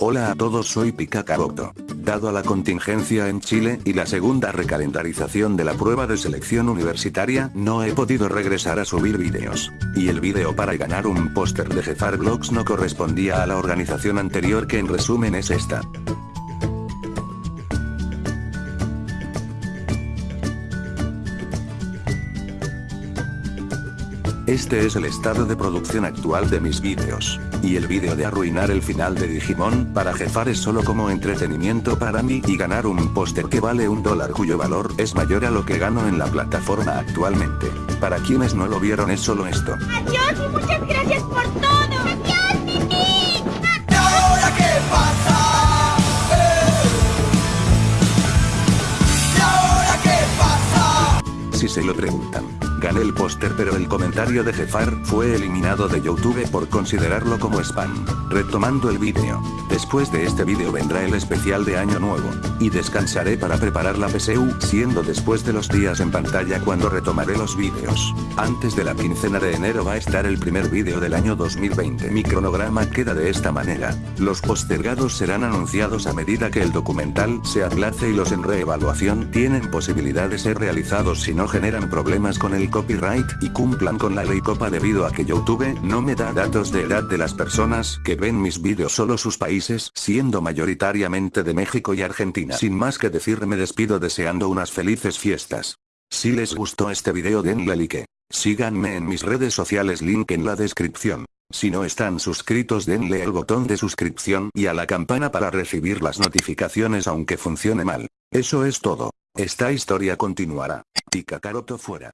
Hola a todos soy Picacaroto. Dado a la contingencia en Chile y la segunda recalendarización de la prueba de selección universitaria, no he podido regresar a subir vídeos. Y el vídeo para ganar un póster de Jefar Vlogs no correspondía a la organización anterior que en resumen es esta. Este es el estado de producción actual de mis vídeos. Y el vídeo de arruinar el final de Digimon para jefar es solo como entretenimiento para mí y ganar un póster que vale un dólar cuyo valor es mayor a lo que gano en la plataforma actualmente. Para quienes no lo vieron es solo esto. Adiós y muchas gracias por todo. Adiós, Mimi. ¿Y ahora qué pasa? ¡Eh! ¿Y ahora qué pasa? Si se lo preguntan. Gané el póster pero el comentario de Jefar fue eliminado de Youtube por considerarlo como spam. Retomando el vídeo. Después de este vídeo vendrá el especial de año nuevo. Y descansaré para preparar la PSU siendo después de los días en pantalla cuando retomaré los vídeos. Antes de la quincena de enero va a estar el primer vídeo del año 2020. Mi cronograma queda de esta manera. Los postergados serán anunciados a medida que el documental se aplace y los en reevaluación tienen posibilidad de ser realizados si no generan problemas con el copyright y cumplan con la ley copa debido a que YouTube no me da datos de edad de las personas que ven mis vídeos solo sus países, siendo mayoritariamente de México y Argentina. Sin más que decir me despido deseando unas felices fiestas. Si les gustó este video denle like. Síganme en mis redes sociales link en la descripción. Si no están suscritos denle al botón de suscripción y a la campana para recibir las notificaciones aunque funcione mal. Eso es todo. Esta historia continuará. Tika Karoto fuera.